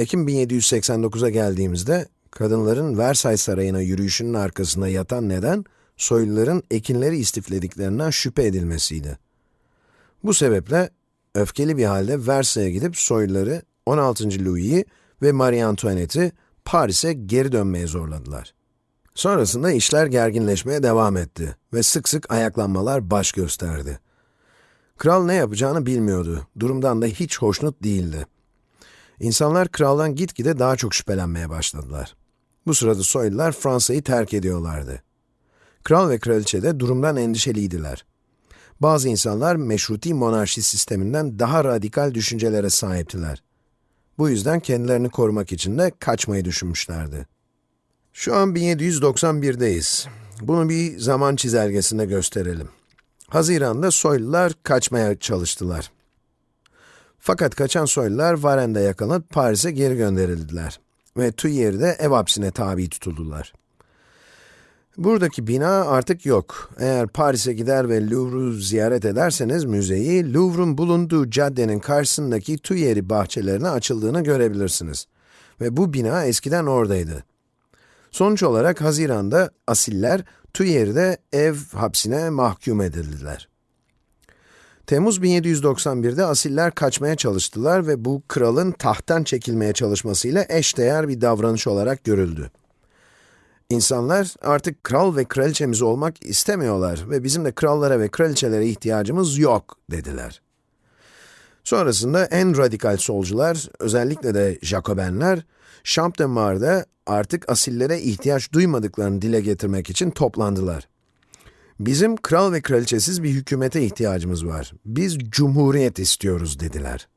Ekim 1789'a geldiğimizde, kadınların Versailles Sarayı'na yürüyüşünün arkasında yatan neden, soyluların ekinleri istiflediklerinden şüphe edilmesiydi. Bu sebeple, öfkeli bir halde Versailles'e gidip soyluları, 16. Louis'i ve Marie Antoinette'i Paris'e geri dönmeye zorladılar. Sonrasında işler gerginleşmeye devam etti ve sık sık ayaklanmalar baş gösterdi. Kral ne yapacağını bilmiyordu, durumdan da hiç hoşnut değildi. İnsanlar kraldan gitgide daha çok şüphelenmeye başladılar. Bu sırada soylular Fransa'yı terk ediyorlardı. Kral ve kraliçe de durumdan endişeliydiler. Bazı insanlar meşruti monarşi sisteminden daha radikal düşüncelere sahiptiler. Bu yüzden kendilerini korumak için de kaçmayı düşünmüşlerdi. Şu an 1791'deyiz. Bunu bir zaman çizelgesinde gösterelim. Haziran'da soylular kaçmaya çalıştılar. Fakat kaçan soylular Varen'de yakalanıp Paris'e geri gönderildiler. Ve Tuileri'de ev hapsine tabi tutuldular. Buradaki bina artık yok. Eğer Paris'e gider ve Louvre'u ziyaret ederseniz müzeyi, Louvre'un bulunduğu caddenin karşısındaki Tuileries bahçelerine açıldığını görebilirsiniz. Ve bu bina eskiden oradaydı. Sonuç olarak Haziran'da asiller Tuileries'de ev hapsine mahkum edildiler. Temmuz 1791'de asiller kaçmaya çalıştılar ve bu kralın tahttan çekilmeye çalışmasıyla eşdeğer bir davranış olarak görüldü. İnsanlar artık kral ve kraliçemiz olmak istemiyorlar ve bizim de krallara ve kraliçelere ihtiyacımız yok dediler. Sonrasında en radikal solcular, özellikle de Jacobenler, Champ de Mars'da artık asillere ihtiyaç duymadıklarını dile getirmek için toplandılar. Bizim kral ve kraliçesiz bir hükümete ihtiyacımız var. Biz cumhuriyet istiyoruz dediler.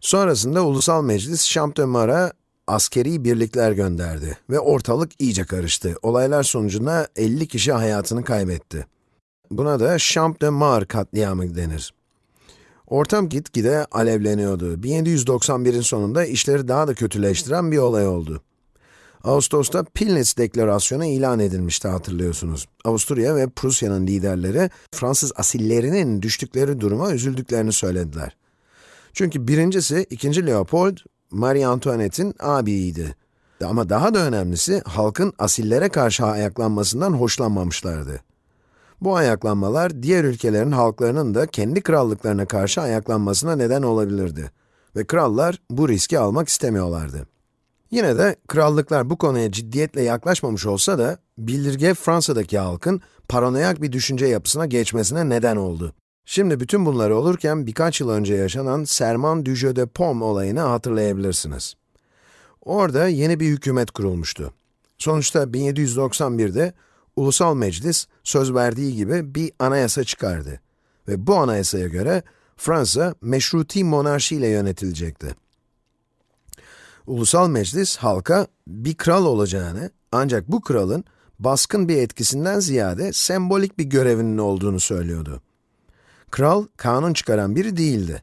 Sonrasında Ulusal Meclis Mars'a askeri birlikler gönderdi ve ortalık iyice karıştı. Olaylar sonucunda 50 kişi hayatını kaybetti. Buna da Mars katliamı denir. Ortam gitgide alevleniyordu. 1791'in sonunda işleri daha da kötüleştiren bir olay oldu. Ağustos'ta Pillnitz Deklarasyonu ilan edilmişti hatırlıyorsunuz. Avusturya ve Prusya'nın liderleri Fransız asillerinin düştükleri duruma üzüldüklerini söylediler. Çünkü birincisi 2. Leopold, Marie Antoinette'in abiydi. Ama daha da önemlisi halkın asillere karşı ayaklanmasından hoşlanmamışlardı. Bu ayaklanmalar diğer ülkelerin halklarının da kendi krallıklarına karşı ayaklanmasına neden olabilirdi. Ve krallar bu riski almak istemiyorlardı. Yine de krallıklar bu konuya ciddiyetle yaklaşmamış olsa da, bildirge Fransa'daki halkın paranoyak bir düşünce yapısına geçmesine neden oldu. Şimdi bütün bunlar olurken birkaç yıl önce yaşanan Serment du Jeu de Paume olayını hatırlayabilirsiniz. Orada yeni bir hükümet kurulmuştu. Sonuçta 1791'de Ulusal Meclis söz verdiği gibi bir anayasa çıkardı. Ve bu anayasaya göre Fransa meşruti monarşi ile yönetilecekti. Ulusal Meclis halka bir kral olacağını ancak bu kralın baskın bir etkisinden ziyade sembolik bir görevinin olduğunu söylüyordu. Kral, kanun çıkaran biri değildi.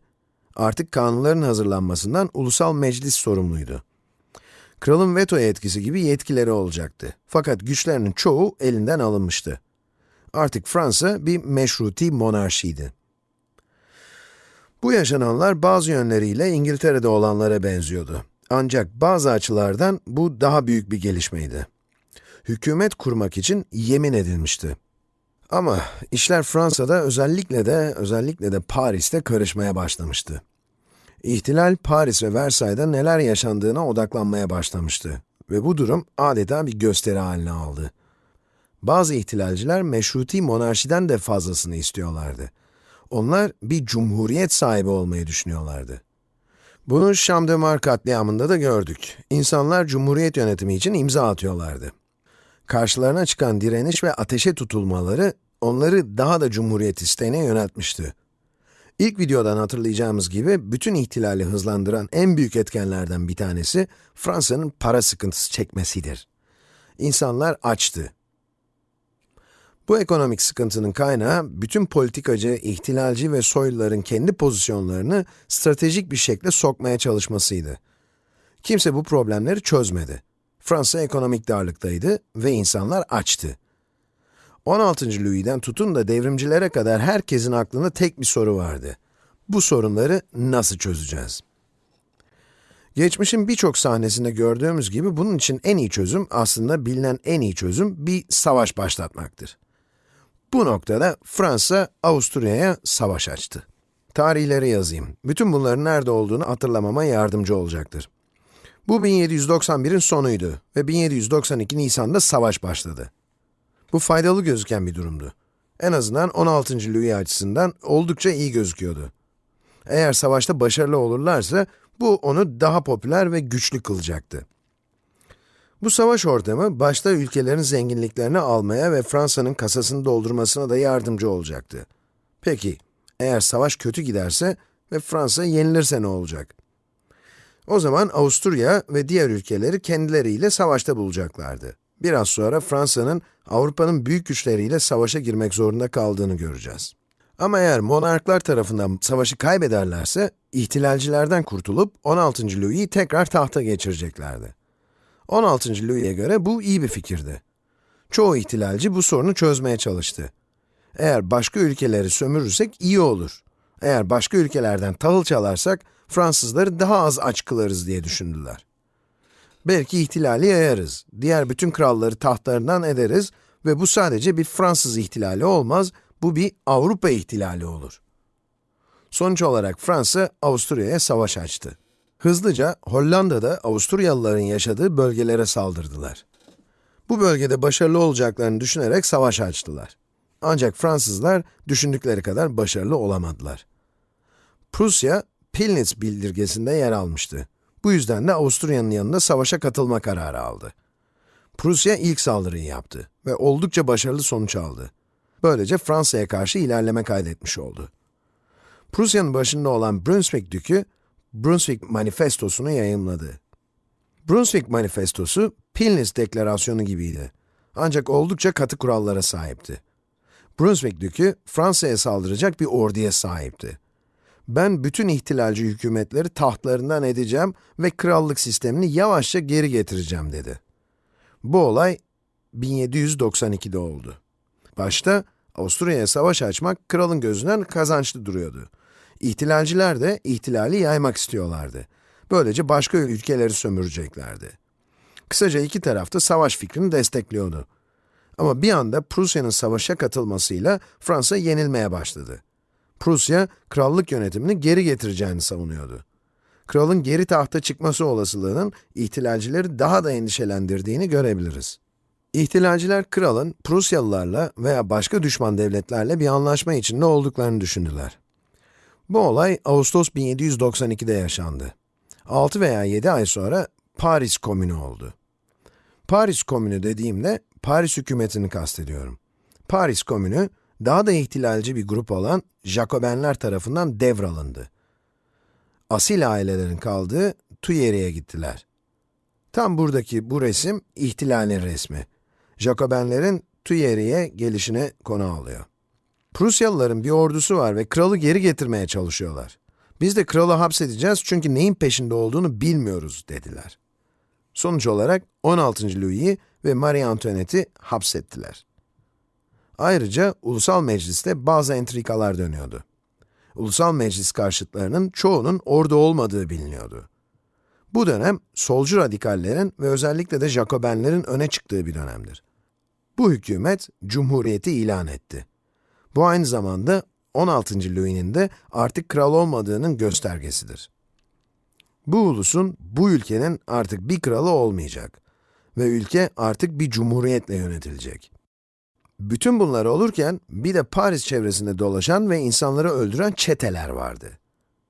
Artık kanunların hazırlanmasından ulusal meclis sorumluydu. Kralın veto etkisi gibi yetkileri olacaktı. Fakat güçlerinin çoğu elinden alınmıştı. Artık Fransa bir meşruti monarşiydi. Bu yaşananlar bazı yönleriyle İngiltere'de olanlara benziyordu. Ancak bazı açılardan bu daha büyük bir gelişmeydi. Hükümet kurmak için yemin edilmişti. Ama işler Fransa'da özellikle de özellikle de Paris'te karışmaya başlamıştı. İhtilal Paris ve Versailles'da neler yaşandığına odaklanmaya başlamıştı ve bu durum adeta bir gösteri haline aldı. Bazı ihtilalciler meşruti monarşiden de fazlasını istiyorlardı. Onlar bir cumhuriyet sahibi olmayı düşünüyorlardı. Bunu Şam de Mar katliamında da gördük. İnsanlar cumhuriyet yönetimi için imza atıyorlardı. Karşılarına çıkan direniş ve ateşe tutulmaları onları daha da cumhuriyet isteğine yöneltmişti. İlk videodan hatırlayacağımız gibi bütün ihtilali hızlandıran en büyük etkenlerden bir tanesi Fransa'nın para sıkıntısı çekmesidir. İnsanlar açtı. Bu ekonomik sıkıntının kaynağı bütün politikacı, ihtilalci ve soyluların kendi pozisyonlarını stratejik bir şekilde sokmaya çalışmasıydı. Kimse bu problemleri çözmedi. Fransa ekonomik darlıktaydı ve insanlar açtı. 16. Louis'den tutun da devrimcilere kadar herkesin aklında tek bir soru vardı. Bu sorunları nasıl çözeceğiz? Geçmişin birçok sahnesinde gördüğümüz gibi bunun için en iyi çözüm, aslında bilinen en iyi çözüm bir savaş başlatmaktır. Bu noktada Fransa, Avusturya'ya savaş açtı. Tarihleri yazayım. Bütün bunların nerede olduğunu hatırlamama yardımcı olacaktır. Bu 1791'in sonuydu ve 1792 Nisan'da savaş başladı. Bu faydalı gözüken bir durumdu. En azından 16. Louis açısından oldukça iyi gözüküyordu. Eğer savaşta başarılı olurlarsa, bu onu daha popüler ve güçlü kılacaktı. Bu savaş ortamı, başta ülkelerin zenginliklerini almaya ve Fransa'nın kasasını doldurmasına da yardımcı olacaktı. Peki, eğer savaş kötü giderse ve Fransa yenilirse ne olacak? O zaman Avusturya ve diğer ülkeleri kendileriyle savaşta bulacaklardı. Biraz sonra Fransa'nın Avrupa'nın büyük güçleriyle savaşa girmek zorunda kaldığını göreceğiz. Ama eğer monarklar tarafından savaşı kaybederlerse, ihtilalcilerden kurtulup 16. Louis'i tekrar tahta geçireceklerdi. 16. Louis'e göre bu iyi bir fikirdi. Çoğu ihtilalci bu sorunu çözmeye çalıştı. Eğer başka ülkeleri sömürürsek iyi olur. Eğer başka ülkelerden tahıl çalarsak, Fransızları daha az aç kılarız diye düşündüler. Belki ihtilali yayarız, diğer bütün kralları tahtlarından ederiz ve bu sadece bir Fransız ihtilali olmaz, bu bir Avrupa ihtilali olur. Sonuç olarak Fransa, Avusturya'ya savaş açtı. Hızlıca Hollanda'da Avusturyalıların yaşadığı bölgelere saldırdılar. Bu bölgede başarılı olacaklarını düşünerek savaş açtılar. Ancak Fransızlar düşündükleri kadar başarılı olamadılar. Prusya, Pillnitz bildirgesinde yer almıştı. Bu yüzden de Avusturya'nın yanında savaşa katılma kararı aldı. Prusya ilk saldırıyı yaptı ve oldukça başarılı sonuç aldı. Böylece Fransa'ya karşı ilerleme kaydetmiş oldu. Prusya'nın başında olan Brunswick Dükü, Brunswick Manifestosu'nu yayımladı. Brunswick Manifestosu, Pillnitz Deklarasyonu gibiydi. Ancak oldukça katı kurallara sahipti. Brunswick Dükü, Fransa'ya saldıracak bir orduya sahipti. Ben bütün ihtilalci hükümetleri tahtlarından edeceğim ve krallık sistemini yavaşça geri getireceğim dedi. Bu olay 1792'de oldu. Başta Avusturya'ya savaş açmak kralın gözünden kazançlı duruyordu. İhtilalciler de ihtilali yaymak istiyorlardı. Böylece başka ülkeleri sömüreceklerdi. Kısaca iki taraf da savaş fikrini destekliyordu. Ama bir anda Prusya'nın savaşa katılmasıyla Fransa yenilmeye başladı. Prusya, krallık yönetimini geri getireceğini savunuyordu. Kralın geri tahta çıkması olasılığının ihtilalcileri daha da endişelendirdiğini görebiliriz. İhtilalciler kralın Prusyalılarla veya başka düşman devletlerle bir anlaşma içinde olduklarını düşündüler. Bu olay Ağustos 1792'de yaşandı. 6 veya 7 ay sonra Paris Komünü oldu. Paris Komünü dediğimde Paris hükümetini kastediyorum. Paris Komünü, daha da ihtilalci bir grup olan Jacobenler tarafından devralındı. Asil ailelerin kaldığı Tuileries gittiler. Tam buradaki bu resim, ihtilalin resmi. Jacobenlerin Tuileries'e gelişine konu alıyor. Prusyalıların bir ordusu var ve kralı geri getirmeye çalışıyorlar. Biz de kralı hapsedeceğiz çünkü neyin peşinde olduğunu bilmiyoruz dediler. Sonuç olarak 16. Louis'i ve Marie Antoinette'i hapsettiler. Ayrıca Ulusal Meclis'te bazı entrikalar dönüyordu. Ulusal Meclis karşıtlarının çoğunun orada olmadığı biliniyordu. Bu dönem, solcu radikallerin ve özellikle de Jacobenlerin öne çıktığı bir dönemdir. Bu hükümet, Cumhuriyeti ilan etti. Bu aynı zamanda 16. Louis'nin de artık kral olmadığının göstergesidir. Bu ulusun, bu ülkenin artık bir kralı olmayacak ve ülke artık bir cumhuriyetle yönetilecek. Bütün bunlar olurken, bir de Paris çevresinde dolaşan ve insanları öldüren çeteler vardı.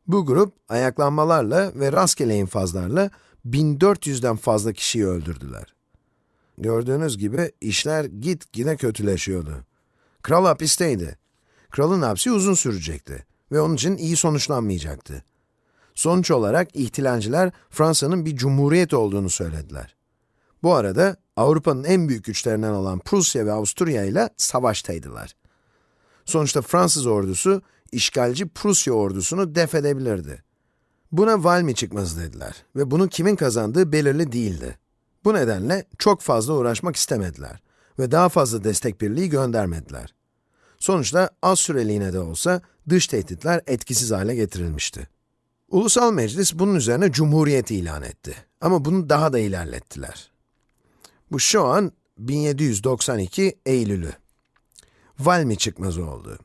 Bu grup, ayaklanmalarla ve rastgele infazlarla 1400'den fazla kişiyi öldürdüler. Gördüğünüz gibi işler gitgide kötüleşiyordu. Kral hapisteydi. Kralın hapsi uzun sürecekti ve onun için iyi sonuçlanmayacaktı. Sonuç olarak ihtilalciler Fransa'nın bir cumhuriyet olduğunu söylediler. Bu arada Avrupa'nın en büyük güçlerinden olan Prusya ve Avusturya ile savaştaydılar. Sonuçta Fransız ordusu, işgalci Prusya ordusunu def edebilirdi. Buna Valmy çıkması dediler ve bunun kimin kazandığı belirli değildi. Bu nedenle çok fazla uğraşmak istemediler ve daha fazla destek birliği göndermediler. Sonuçta az süreliğine de olsa dış tehditler etkisiz hale getirilmişti. Ulusal Meclis bunun üzerine cumhuriyet ilan etti. Ama bunu daha da ilerlettiler. Bu şu an 1792 Eylül'ü. Valmy çıkmazı oldu.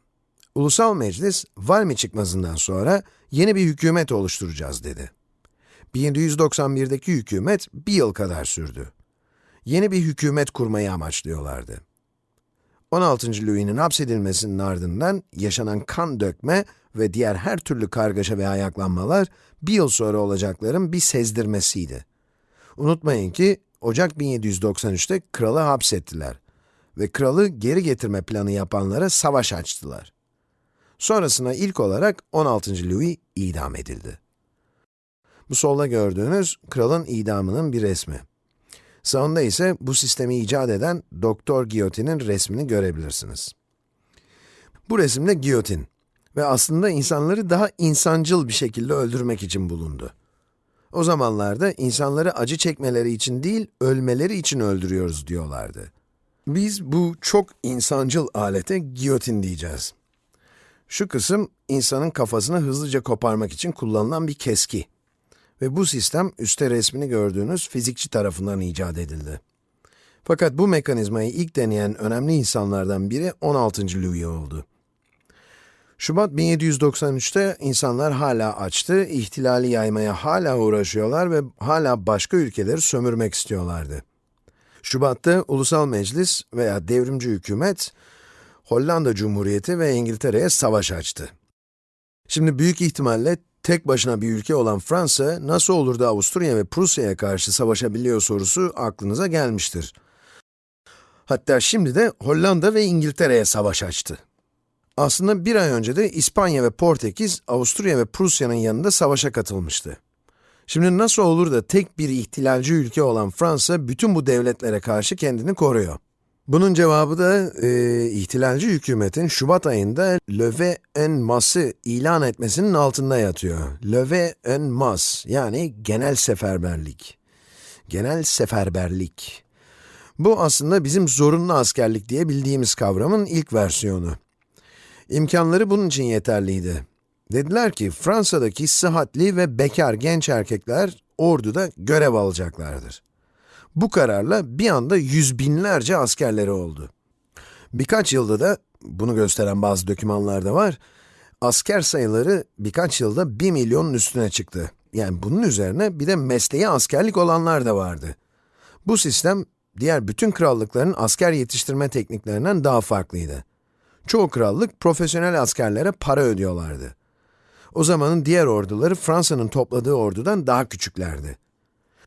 Ulusal Meclis, Valmy çıkmazından sonra yeni bir hükümet oluşturacağız dedi. 1791'deki hükümet bir yıl kadar sürdü. Yeni bir hükümet kurmayı amaçlıyorlardı. 16. Louis'nin hapsedilmesinin ardından yaşanan kan dökme ve diğer her türlü kargaşa ve ayaklanmalar bir yıl sonra olacakların bir sezdirmesiydi. Unutmayın ki Ocak 1793'te kralı hapsettiler ve kralı geri getirme planı yapanlara savaş açtılar. Sonrasında ilk olarak 16. Louis idam edildi. Bu solda gördüğünüz kralın idamının bir resmi. Sağında ise bu sistemi icat eden Doktor Giyotin'in resmini görebilirsiniz. Bu resimde giyotin ve aslında insanları daha insancıl bir şekilde öldürmek için bulundu. O zamanlarda insanları acı çekmeleri için değil, ölmeleri için öldürüyoruz diyorlardı. Biz bu çok insancıl alete giyotin diyeceğiz. Şu kısım, insanın kafasını hızlıca koparmak için kullanılan bir keski. Ve bu sistem, üstte resmini gördüğünüz fizikçi tarafından icat edildi. Fakat bu mekanizmayı ilk deneyen önemli insanlardan biri 16. Louis oldu. Şubat 1793'te insanlar hala açtı, ihtilali yaymaya hala uğraşıyorlar ve hala başka ülkeleri sömürmek istiyorlardı. Şubat'ta Ulusal Meclis veya Devrimci Hükümet, Hollanda Cumhuriyeti ve İngiltere'ye savaş açtı. Şimdi büyük ihtimalle tek başına bir ülke olan Fransa, nasıl olur da Avusturya ve Prusya'ya karşı savaşabiliyor sorusu aklınıza gelmiştir. Hatta şimdi de Hollanda ve İngiltere'ye savaş açtı. Aslında bir ay önce de İspanya ve Portekiz, Avusturya ve Prusya'nın yanında savaşa katılmıştı. Şimdi nasıl olur da tek bir ihtilalci ülke olan Fransa, bütün bu devletlere karşı kendini koruyor? Bunun cevabı da, e, ihtilalci hükümetin Şubat ayında Leve en Masse ilan etmesinin altında yatıyor. Leve en Mas, yani genel seferberlik. Genel seferberlik. Bu aslında bizim zorunlu askerlik diye bildiğimiz kavramın ilk versiyonu. İmkanları bunun için yeterliydi. Dediler ki, Fransa'daki sıhhatli ve bekar genç erkekler orduda görev alacaklardır. Bu kararla bir anda yüz binlerce askerleri oldu. Birkaç yılda da, bunu gösteren bazı dokümanlar da var, asker sayıları birkaç yılda bir milyonun üstüne çıktı. Yani bunun üzerine bir de mesleği askerlik olanlar da vardı. Bu sistem, diğer bütün krallıkların asker yetiştirme tekniklerinden daha farklıydı. Çoğu krallık profesyonel askerlere para ödüyorlardı. O zamanın diğer orduları Fransa'nın topladığı ordudan daha küçüklerdi.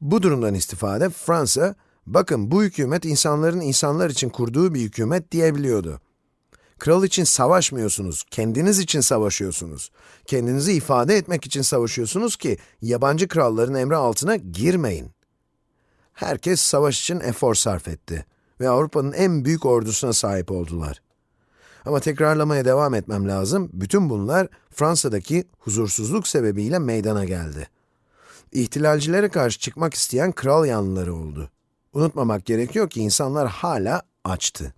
Bu durumdan istifade Fransa, bakın bu hükümet insanların insanlar için kurduğu bir hükümet diyebiliyordu. Kral için savaşmıyorsunuz, kendiniz için savaşıyorsunuz. Kendinizi ifade etmek için savaşıyorsunuz ki yabancı kralların emri altına girmeyin. Herkes savaş için efor sarf etti ve Avrupa'nın en büyük ordusuna sahip oldular. Ama tekrarlamaya devam etmem lazım. Bütün bunlar Fransa'daki huzursuzluk sebebiyle meydana geldi. İhtilalcilere karşı çıkmak isteyen kral yanlıları oldu. Unutmamak gerekiyor ki insanlar hala açtı.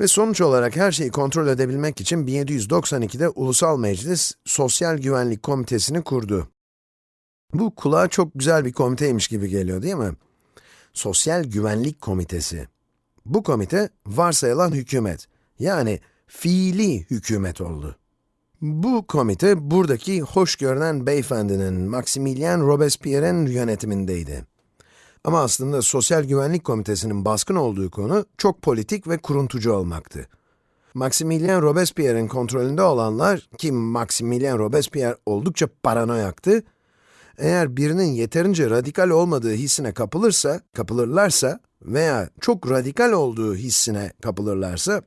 Ve sonuç olarak her şeyi kontrol edebilmek için 1792'de Ulusal Meclis Sosyal Güvenlik Komitesi'ni kurdu. Bu kulağa çok güzel bir komiteymiş gibi geliyor değil mi? Sosyal Güvenlik Komitesi. Bu komite, varsayılan hükümet, yani fiili hükümet oldu. Bu komite, buradaki hoş görünen beyefendinin, Maximilien Robespierre'in yönetimindeydi. Ama aslında Sosyal Güvenlik Komitesi'nin baskın olduğu konu, çok politik ve kuruntucu olmaktı. Maximilien Robespierre'in kontrolünde olanlar, ki Maximilien Robespierre oldukça paranoyaktı, eğer birinin yeterince radikal olmadığı hissine kapılırsa, kapılırlarsa veya çok radikal olduğu hissine kapılırlarsa,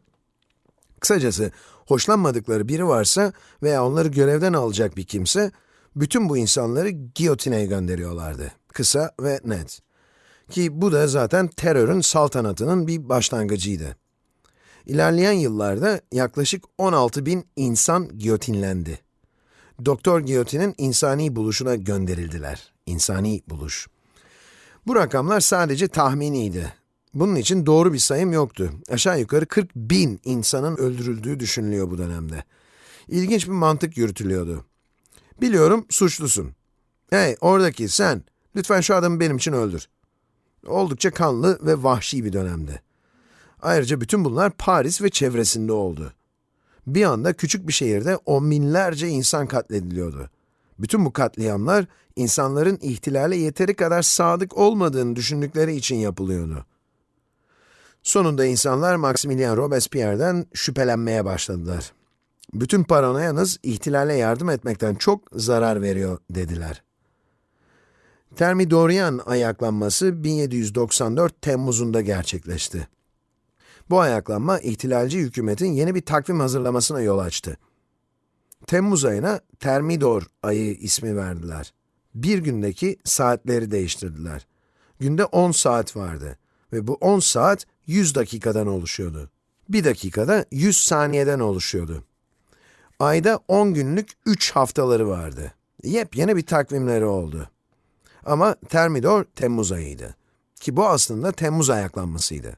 kısacası hoşlanmadıkları biri varsa veya onları görevden alacak bir kimse, bütün bu insanları giyotine gönderiyorlardı. Kısa ve net. Ki bu da zaten terörün saltanatının bir başlangıcıydı. İlerleyen yıllarda yaklaşık 16 bin insan giyotinlendi. Doktor Giyotin'in insani buluşuna gönderildiler. İnsani buluş. Bu rakamlar sadece tahminiydi. Bunun için doğru bir sayım yoktu. Aşağı yukarı 40 bin insanın öldürüldüğü düşünülüyor bu dönemde. İlginç bir mantık yürütülüyordu. Biliyorum suçlusun. Hey oradaki sen, lütfen şu adamı benim için öldür. Oldukça kanlı ve vahşi bir dönemdi. Ayrıca bütün bunlar Paris ve çevresinde oldu. Bir anda küçük bir şehirde on binlerce insan katlediliyordu. Bütün bu katliamlar, insanların ihtilale yeteri kadar sadık olmadığını düşündükleri için yapılıyordu. Sonunda insanlar Maximilien Robespierre'den şüphelenmeye başladılar. Bütün paranoyanız ihtilale yardım etmekten çok zarar veriyor dediler. Thermidorian ayaklanması 1794 Temmuz'unda gerçekleşti. Bu ayaklanma ihtilalci hükümetin yeni bir takvim hazırlamasına yol açtı. Temmuz ayına Termidor ayı ismi verdiler. Bir gündeki saatleri değiştirdiler. Günde 10 saat vardı ve bu 10 saat 100 dakikadan oluşuyordu. Bir dakikada 100 saniyeden oluşuyordu. Ayda 10 günlük 3 haftaları vardı. Yepyeni bir takvimleri oldu. Ama Termidor Temmuz ayıydı. Ki bu aslında Temmuz ayaklanmasıydı.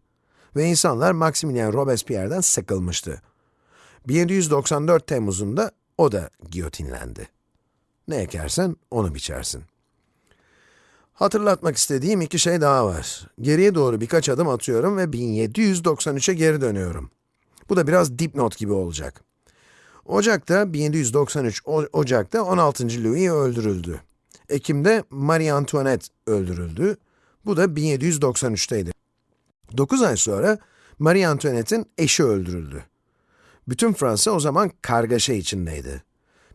Ve insanlar Maximilien Robespierre'den sıkılmıştı. 1794 Temmuz'unda o da giyotinlendi. Ne ekersen onu biçersin. Hatırlatmak istediğim iki şey daha var. Geriye doğru birkaç adım atıyorum ve 1793'e geri dönüyorum. Bu da biraz dipnot gibi olacak. Ocak'ta, 1793 o Ocak'ta 16. Louis öldürüldü. Ekim'de Marie Antoinette öldürüldü. Bu da 1793'teydi. 9 ay sonra Marie Antoinette'in eşi öldürüldü. Bütün Fransa o zaman kargaşa içindeydi.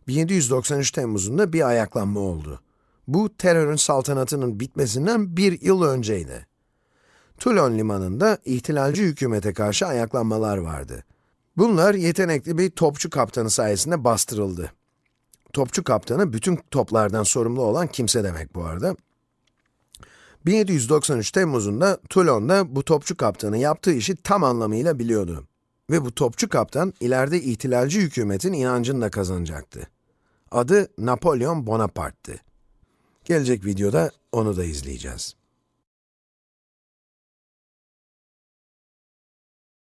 1793 Temmuz'unda bir ayaklanma oldu. Bu terörün saltanatının bitmesinden bir yıl önceydi. Toulon limanında ihtilalci hükümete karşı ayaklanmalar vardı. Bunlar yetenekli bir topçu kaptanı sayesinde bastırıldı. Topçu kaptanı bütün toplardan sorumlu olan kimse demek bu arada. 1793 Temmuz'unda Toulon'da bu topçu kaptanı yaptığı işi tam anlamıyla biliyordu. Ve bu topçu kaptan ileride ihtilalci hükümetin inancını da kazanacaktı. Adı Napolyon Bonaparte'tı. Gelecek videoda onu da izleyeceğiz.